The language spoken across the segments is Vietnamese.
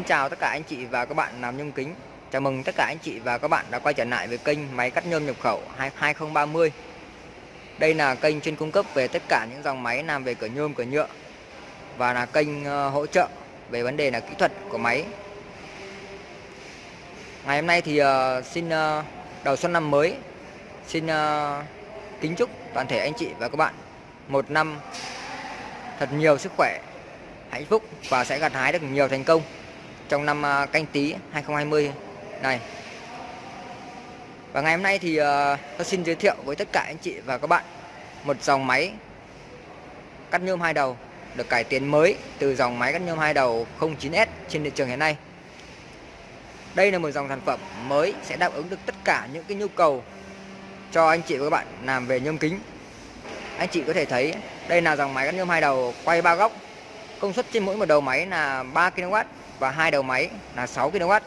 Xin chào tất cả anh chị và các bạn làm nhôm kính. Chào mừng tất cả anh chị và các bạn đã quay trở lại với kênh máy cắt nhôm nhập khẩu 2030 Đây là kênh chuyên cung cấp về tất cả những dòng máy làm về cửa nhôm, cửa nhựa Và là kênh ờ, hỗ trợ về vấn đề là kỹ thuật của máy. Ngày hôm nay thì ờ, xin ờ, đầu xuân năm mới Xin kính chúc toàn thể anh chị và các bạn Một năm thật nhiều sức khỏe hạnh phúc và sẽ gặt hái được nhiều thành công trong năm à, canh tí 2020 này. Và ngày hôm nay thì à, tôi xin giới thiệu với tất cả anh chị và các bạn một dòng máy cắt nhôm hai đầu, được cải tiến mới từ dòng máy cắt nhôm hai đầu 09S trên thị trường hiện nay. Đây là một dòng sản phẩm mới sẽ đáp ứng được tất cả những cái nhu cầu cho anh chị và các bạn làm về nhôm kính. Anh chị có thể thấy đây là dòng máy cắt nhôm hai đầu quay ba góc, Công suất trên mỗi một đầu máy là 3 kW và hai đầu máy là 6 kW.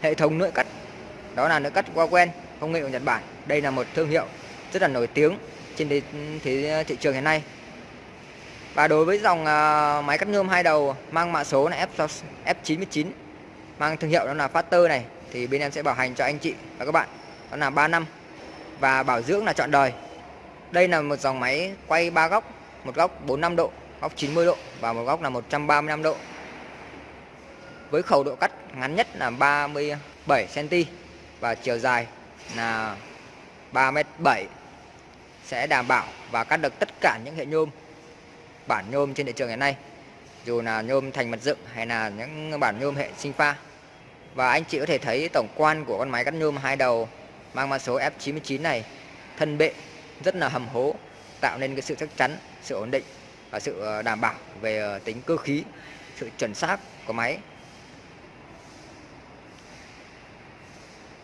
Hệ thống nội cắt đó là nội cắt Wawen công nghệ của Nhật Bản. Đây là một thương hiệu rất là nổi tiếng trên thị, thị, thị trường hiện nay. Và đối với dòng uh, máy cắt nhôm hai đầu mang mã số là F F99 mang thương hiệu đó là Factor này thì bên em sẽ bảo hành cho anh chị và các bạn đó là 3 năm và bảo dưỡng là trọn đời. Đây là một dòng máy quay ba góc, một góc 45 độ góc 90 độ và một góc là 135 độ với khẩu độ cắt ngắn nhất là 37 cm và chiều dài là 3m7 sẽ đảm bảo và cắt được tất cả những hệ nhôm bản nhôm trên thị trường hiện nay dù là nhôm thành mặt dựng hay là những bản nhôm hệ sinh pha và anh chị có thể thấy tổng quan của con máy cắt nhôm hai đầu mang mã số F99 này thân bệ rất là hầm hố tạo nên cái sự chắc chắn sự ổn định và sự ờ, đảm bảo về ờ, tính cơ khí, sự chuẩn xác của máy.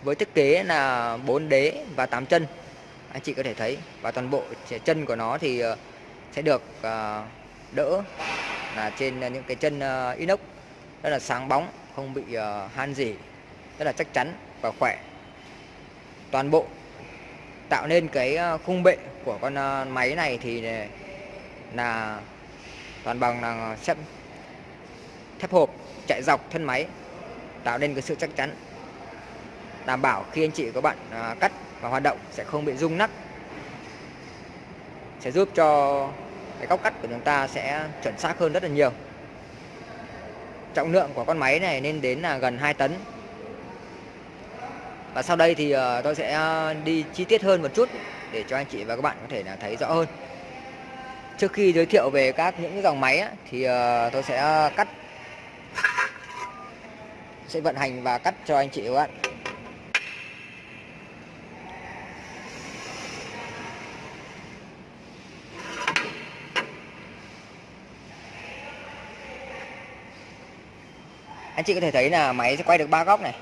Với thiết kế là 4 đế và 8 chân, anh chị có thể thấy và toàn bộ chân của nó thì ờ, sẽ được ờ, đỡ là trên những cái chân ờ, inox rất là sáng bóng, không bị han gì rất là chắc chắn và khỏe. Toàn bộ tạo nên cái khung bệ của con máy này thì là toàn bằng là xếp thép hộp chạy dọc thân máy tạo nên cái sự chắc chắn đảm bảo khi anh chị các bạn à, cắt và hoạt động sẽ không bị rung nắp. Sẽ giúp cho cái góc cắt của chúng ta sẽ chuẩn xác hơn rất là nhiều. Trọng lượng của con máy này nên đến là gần 2 tấn. Và sau đây thì à, tôi sẽ à, đi chi tiết hơn một chút để cho anh chị và các bạn có thể là thấy rõ hơn. Trước khi giới thiệu về các những dòng máy á, thì à, tôi sẽ à, cắt sẽ vận hành và cắt cho anh chị các bạn. Anh chị có thể thấy là máy sẽ quay được ba góc này.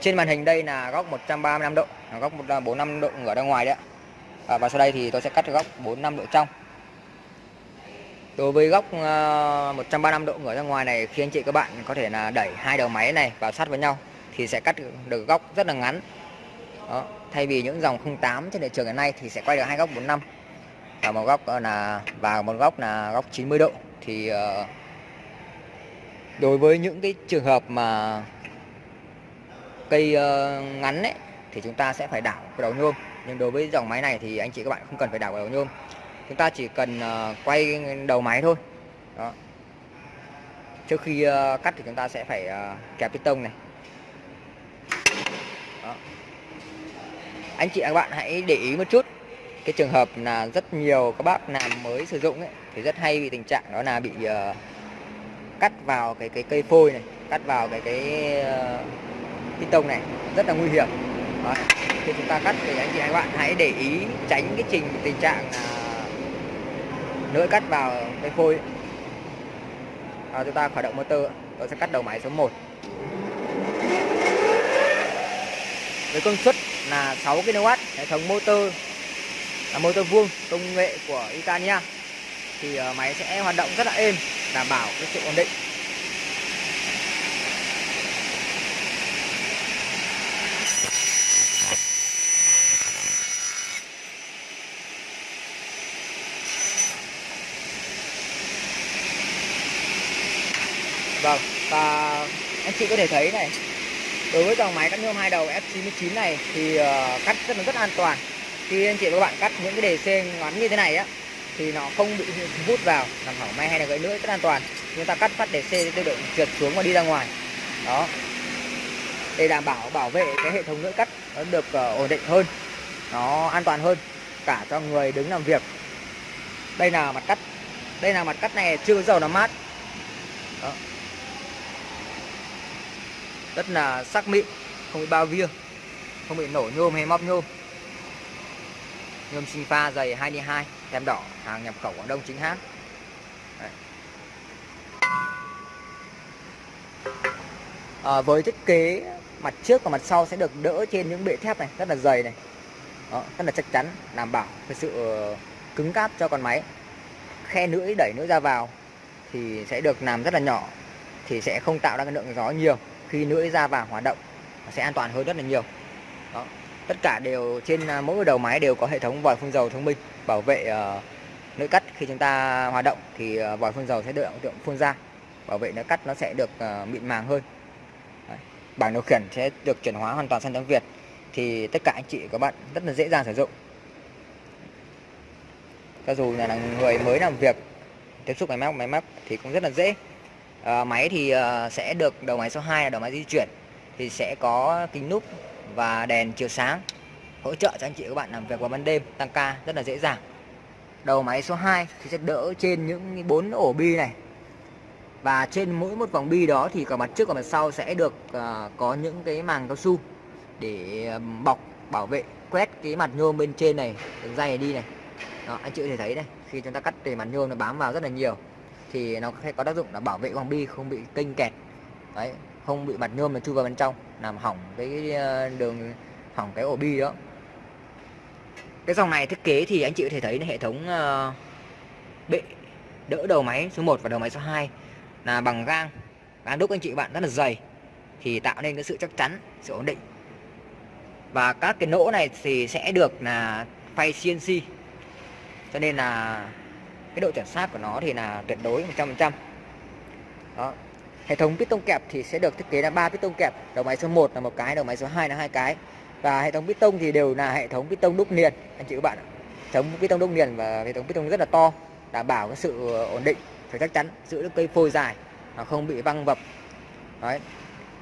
Trên màn hình đây là góc 135 độ, góc 45 à, độ ngửa ra ngoài đấy ạ. À, và sau đây thì tôi sẽ cắt góc 45 độ trong đối với góc à, 135 độ ngửa ra ngoài này khi anh chị các bạn có thể là đẩy hai đầu máy này vào sát với nhau thì sẽ cắt được góc rất là ngắn đó. thay vì những dòng 08 trên thị trường hiện nay thì sẽ quay được hai góc 45 và một góc là và một góc là góc 90 độ thì uh, đối với những cái trường hợp mà cây ờ, ngắn ấy thì chúng ta sẽ phải đảo cái đầu nhôm. Nhưng đối với dòng máy này thì anh chị các bạn không cần phải đảo cái đầu nhôm. Chúng ta chỉ cần ờ, quay đầu máy thôi. Đó. Trước khi ờ, cắt thì chúng ta sẽ phải kẹp piston này. Đó. anh chị các bạn hãy để ý một chút cái trường hợp là rất nhiều các bác làm mới sử dụng ấy, thì rất hay bị tình trạng đó là bị uh, cắt vào cái cái cây phôi này cắt vào cái cái uh, tông này rất là nguy hiểm. Đó. khi chúng ta cắt thì anh chị các bạn hãy để ý tránh cái trình tình trạng là lưỡi cắt vào cây phôi. À, chúng ta khởi động motor tôi sẽ cắt đầu máy số 1 với công suất là 6 kW hệ thống motor là motor vuông công nghệ của Italia. Thì ờ, máy sẽ hoạt động rất là êm đảm bảo cái sự ổn định. Vâng, và anh chị có thể thấy này đối với dòng máy cắt nhôm hai đầu F99 này thì ờ, cắt rất là rất an toàn. Khi anh chị và các bạn cắt những cái đề xe ngắn như thế này á thì nó không bị hút vào làm hỏng may hay là gãy lưỡi rất an toàn. Chúng ta cắt phát để xe tự động trượt xuống và đi ra ngoài. Đó. Để đảm bảo bảo vệ cái hệ thống lưỡi cắt nó được uh, ổn định hơn nó an toàn hơn cả cho người đứng làm việc. Đây là mặt cắt đây là mặt cắt này chưa dầu làm mát. Đó. rất là sắc mịn không bị bao via không bị nổ nhôm hay móc nhôm nhôm sinh pha dày 22, tem đỏ hàng nhập khẩu Quảng Đông chính hãng. À, với thiết kế mặt trước và mặt sau sẽ được đỡ trên những bệ thép này rất là dày này. Đó, rất là chắc chắn đảm bảo cái sự ờ, cứng cáp cho con máy. Khe lưỡi đẩy lưỡi ra vào thì sẽ được làm rất là nhỏ thì sẽ không tạo ra cái lượng gió nhiều. Khi lưỡi ra vào hoạt động sẽ an toàn hơn rất là nhiều. Đó tất cả đều trên à, mỗi đầu máy đều có hệ thống vòi phun dầu thông minh bảo vệ ờ, uh, lưỡi cắt khi chúng ta hoạt động thì uh, vòi phun dầu sẽ được tượng phun ra bảo vệ lưỡi cắt nó sẽ được uh, mịn màng hơn. Đấy. bảng điều khiển sẽ được chuyển hóa hoàn toàn sang tiếng Việt thì tất cả anh chị các bạn rất là dễ dàng sử dụng. Cho dù là người mới làm việc tiếp xúc máy móc máy móc thì cũng rất là dễ. À, máy thì uh, sẽ được đầu máy số 2 là đầu máy di chuyển thì sẽ có kính núp và đèn chiếu sáng hỗ trợ cho anh chị các bạn làm việc vào ban đêm tăng ca rất là dễ dàng. Đầu máy số 2 thì sẽ đỡ trên những bốn ổ bi này. Và trên mỗi một vòng bi đó thì cả mặt trước và mặt sau sẽ được uh, có những cái màng cao su để ờ, bọc bảo vệ quét cái mặt nhôm bên trên này đường dây này đi này. Đó, anh chị có thể thấy đây khi chúng ta cắt thì mặt nhôm nó bám vào rất là nhiều thì nó sẽ có tác dụng là bảo vệ vòng bi không bị kênh kẹt. Đấy không bị mặt nhôm mà chui vào bên trong, làm hỏng cái ờ, đường, hỏng cái ổ bi đó. Cái dòng này thiết kế thì anh chị có thể thấy hệ thống ờ, bệ, đỡ đầu máy số 1 và đầu máy số 2 là bằng gang. Gang đúc, anh chị bạn, rất là dày, thì tạo nên cái sự chắc chắn, sự ổn định. Và các cái nỗ này thì sẽ được là phay CNC cho nên là cái độ chuẩn xác của nó thì là tuyệt đối 100% đó hệ thống piston kẹp thì sẽ được thiết kế là ba piston kẹp, đầu máy số 1 là một cái, đầu máy số 2 là hai cái. Và hệ thống piston thì đều là hệ thống piston đúc liền, anh chị các bạn hệ thống piston đúc liền và hệ thống piston rất là to, đảm bảo cái sự ổn định, phải chắc chắn, giữ được cây phôi dài nó không bị văng vập. Đấy,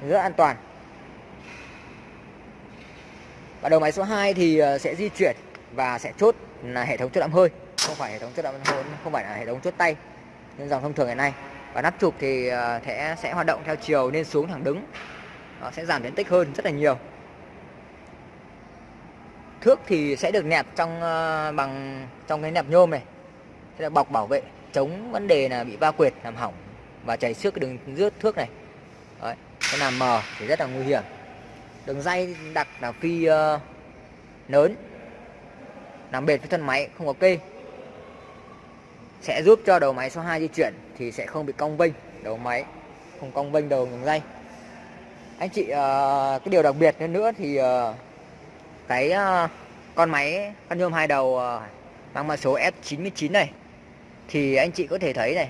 rất an toàn. Và đầu máy số 2 thì ờ, sẽ di chuyển và sẽ chốt là hệ thống chốt đạm hơi. Không phải hệ thống chốt đậm hơi, không phải là hệ thống chốt tay như dòng thông thường ngày nay và nắp chụp thì ờ, sẽ sẽ hoạt động theo chiều nên xuống thẳng đứng. Nó sẽ giảm diện tích hơn rất là nhiều. Thước thì sẽ được nẹp trong ờ, bằng trong cái nẹp nhôm này. Sẽ là bọc bảo vệ chống vấn đề là bị va quệt làm hỏng và chảy xước cái đường rước thước này. Đấy, cái làm mờ thì rất là nguy hiểm. Đường dây đặt là phi uh, lớn. Làm bệt với thân máy không có kê sẽ giúp cho đầu máy số 2 di chuyển thì sẽ không bị cong vênh. Đầu máy không cong vênh đầu đường dây anh chị ờ, cái điều đặc biệt hơn nữa thì ờ, cái ờ, con máy, con nhôm hai đầu mang mã số F99 này, thì anh chị có thể thấy này,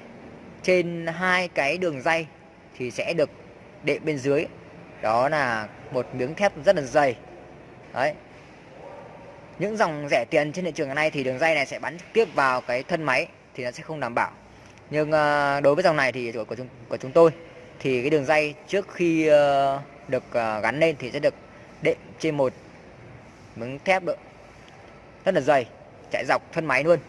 trên hai cái đường dây thì sẽ được đệm bên dưới. Đó là một miếng thép rất là dày. Đấy. Những dòng rẻ tiền trên thị trường ngày nay thì đường dây này sẽ bắn trực tiếp vào cái thân máy thì nó sẽ không đảm bảo. Nhưng ờ, đối với dòng này thì của, của, chúng, của chúng tôi thì cái đường dây trước khi ờ, được ờ, gắn lên thì sẽ được đệm trên một miếng thép nữa rất là dày chạy dọc thân máy luôn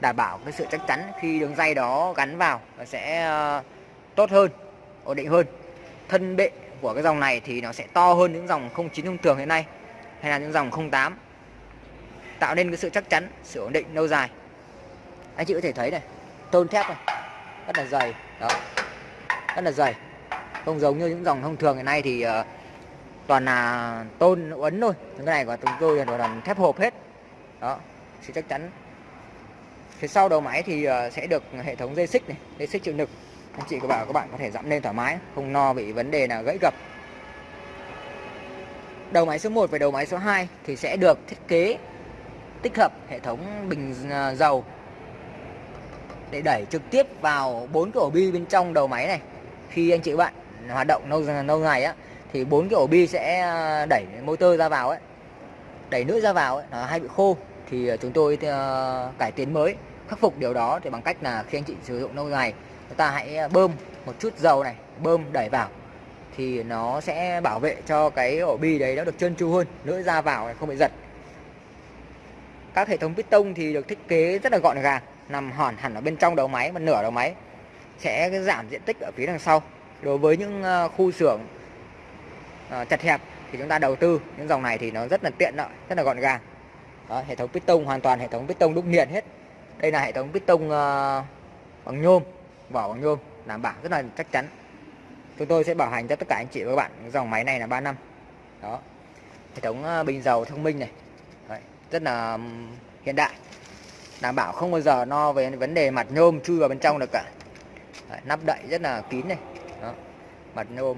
đảm bảo cái sự chắc chắn khi đường dây đó gắn vào nó sẽ tốt hơn ổn định hơn. Thân bệ của cái dòng này thì nó sẽ to hơn những dòng 09 thông thường hiện nay hay là những dòng 08 tạo nên cái sự chắc chắn sự ổn định lâu dài anh chị có thể thấy này tôn thép này rất là dày đó rất là dày. Không giống như những dòng thông thường hiện nay thì uh, toàn là tôn uốn thôi những cái này của chúng tôi là toàn thép hộp hết đó thì chắc chắn. Phía sau đầu máy thì uh, sẽ được hệ thống dây xích này dây xích chịu lực. Anh chị có bảo các bạn có thể dặm lên thoải mái không no bị vấn đề là gãy gập. Đầu máy số 1 và đầu máy số 2 thì sẽ được thiết kế tích hợp hệ thống bình ờ, dầu để đẩy trực tiếp vào bốn cái ổ bi bên trong đầu máy này. Khi anh chị bạn hoạt động lâu lâu ngày á thì bốn cái ổ bi sẽ à, đẩy motor ra vào ấy. Đẩy nước ra vào ấy, nó hay bị khô thì à, chúng tôi uh, cải tiến mới khắc phục điều đó thì bằng cách là khi anh chị sử dụng lâu ngày chúng ta hãy bơm một chút dầu này bơm đẩy vào thì nó sẽ bảo vệ cho cái ổ bi đấy nó được trơn tru hơn lưỡi ra vào này không bị giật. Các hệ thống piston thì được thiết kế rất là gọn gàng nằm hòn hẳn ở bên trong đầu máy một nửa đầu máy sẽ giảm diện tích ở phía đằng sau. Đối với những ờ, khu xưởng ờ, chật hẹp thì chúng ta đầu tư những dòng này thì nó rất là tiện lợi rất là gọn gàng. Đó, hệ thống piston hoàn toàn hệ thống piston đúc nghiền hết. Đây là hệ thống piston ờ, bằng nhôm vỏ bằng nhôm đảm bảo rất là chắc chắn. Chúng tôi sẽ bảo hành cho tất cả anh chị và các bạn dòng máy này là 3 năm. Đó hệ thống bình dầu thông minh này. Đấy, rất là hiện đại đảm bảo không bao giờ no về vấn đề mặt nhôm chui vào bên trong được cả. Đấy, nắp đậy rất là kín này. Đó. mặt nhôm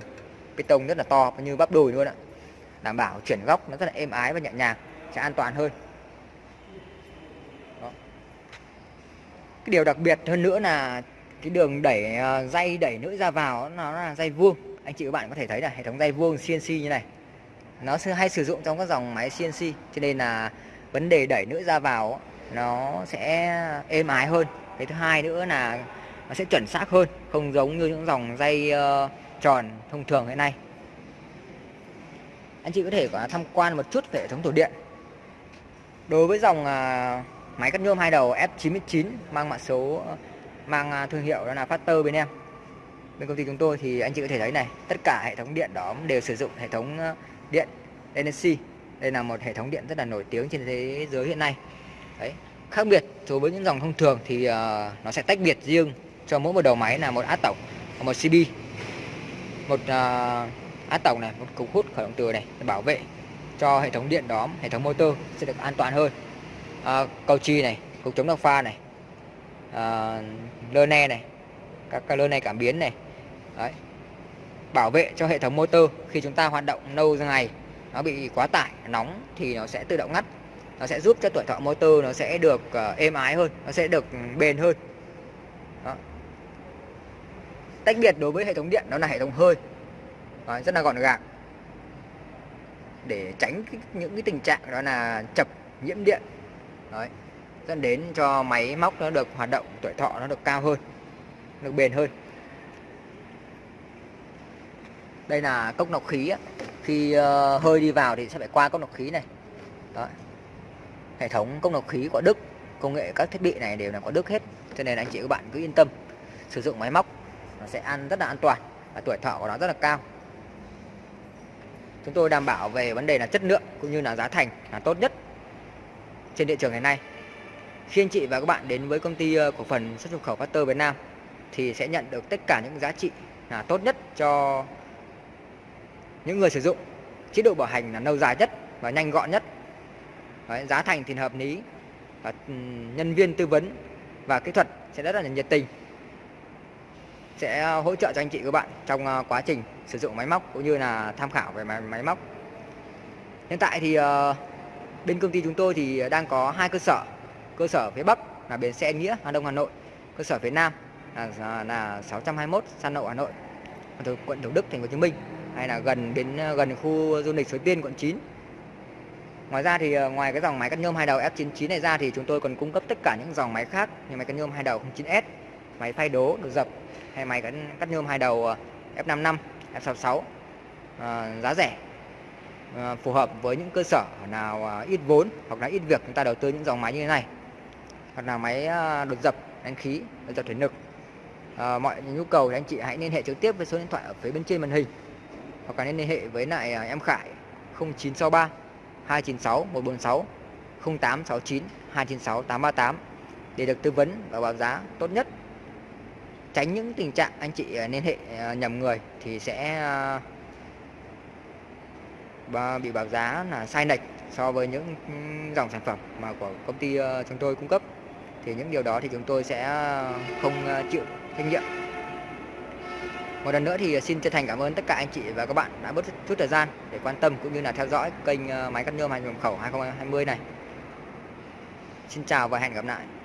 piston rất là to như bắp đùi luôn ạ. Đảm bảo chuyển góc nó rất là êm ái và nhẹ nhàng sẽ an toàn hơn. Đó. cái điều đặc biệt hơn nữa là cái đường đẩy ờ, dây đẩy nữ ra vào nó là dây vuông. Anh chị các bạn có thể thấy là hệ thống dây vuông CNC như này. Nó hay sử dụng trong các dòng máy CNC cho nên là vấn đề đẩy nữ ra vào nó sẽ êm ái hơn. Cái thứ hai nữa là nó sẽ chuẩn xác hơn không giống như những dòng dây uh, tròn thông thường hiện nay. Anh chị có thể có tham quan một chút về hệ thống tủ điện. Đối với dòng uh, máy cắt nhôm hai đầu F99 mang mã số ờ, mang thương hiệu đó là Factor bên em. Bên công ty chúng tôi thì anh chị có thể thấy này tất cả hệ thống điện đó đều sử dụng hệ thống điện Energy đây là một hệ thống điện rất là nổi tiếng trên thế giới hiện nay đấy. Khác biệt so với những dòng thông thường thì uh, nó sẽ tách biệt riêng cho mỗi một đầu máy là một át tổng và một CB một ờ, uh, át tổng này một cục hút khởi động từ này để bảo vệ cho hệ thống điện đó hệ thống motor sẽ được an toàn hơn. Uh, cầu chi này cục chống độc pha này uh, lơ ne này các cái lơ ne cảm biến này. Đấy. bảo vệ cho hệ thống motor khi chúng ta hoạt động lâu ngày nó bị quá tải nóng thì nó sẽ tự động ngắt nó sẽ giúp cho tuổi thọ motor nó sẽ được uh, êm ái hơn nó sẽ được bền hơn. Đó. tách biệt đối với hệ thống điện đó là hệ thống hơi. Đó, rất là gọn gàng. Để tránh cái, những cái tình trạng đó là chập nhiễm điện. Đấy dẫn đến cho máy móc nó được hoạt động tuổi thọ nó được cao hơn được bền hơn. Đây là cốc nọc khí khi uh, hơi đi vào thì sẽ phải qua cốc nọc khí này. Đó hệ thống cốc nọc khí của Đức, công nghệ các thiết bị này đều là có Đức hết, cho nên anh chị các bạn cứ yên tâm sử dụng máy móc, nó sẽ ăn rất là an toàn và tuổi thọ của nó rất là cao chúng tôi đảm bảo về vấn đề là chất lượng cũng như là giá thành là tốt nhất trên thị trường ngày nay khi anh chị và các bạn đến với công ty ờ, cổ phần xuất nhập khẩu Factor Việt Nam thì sẽ nhận được tất cả những giá trị là tốt nhất cho những người sử dụng. Chế độ bảo hành là lâu dài nhất và nhanh gọn nhất. Đấy, giá thành thì hợp lý. Và ừ, nhân viên tư vấn và kỹ thuật sẽ rất là nhiệt tình sẽ ờ, hỗ trợ cho anh chị các bạn trong ờ, quá trình sử dụng máy móc cũng như là tham khảo về máy, máy móc. Hiện tại thì ờ, bên công ty chúng tôi thì đang có hai cơ sở. Cơ sở phía Bắc là bến xe Nghĩa Hà Đông Hà Nội. Cơ sở phía Nam là, là 621 San Nậu Hà Nội. Từ quận Thủ Đức Thành phố Hồ Chí Minh hay là gần đến gần khu du lịch Suối Tiên quận 9 Ngoài ra thì ờ, ngoài cái dòng máy cắt nhôm hai đầu F99 này ra thì chúng tôi còn cung cấp tất cả những dòng máy khác như máy cắt nhôm hai đầu 09S, máy phay đố được dập hay máy cắt, cắt nhôm hai đầu F55, F66 à, giá rẻ à, phù hợp với những cơ sở nào ờ, ít vốn hoặc là ít việc chúng ta đầu tư những dòng máy như thế này. Hoặc là máy à, đột dập đánh khí đột dập thủy lực. À, mọi nhu cầu thì anh chị hãy liên hệ trực tiếp với số điện thoại ở phía bên trên màn hình hoặc là liên hệ với lại em Khải 0963 296 146 0869 296 838 để được tư vấn và báo giá tốt nhất. Tránh những tình trạng anh chị à, liên hệ à, nhầm người thì sẽ à, bị báo giá là sai lệch so với những dòng sản phẩm mà của công ty ờ, chúng tôi cung cấp. Thì những điều đó thì chúng tôi sẽ không chịu trách nhiệm một lần nữa thì xin chân thành cảm ơn tất cả anh chị và các bạn đã bớt chút thời gian để quan tâm cũng như là theo dõi kênh ờ, máy cắt nhôm hàng nhập khẩu 2020 này. Xin chào và hẹn gặp lại.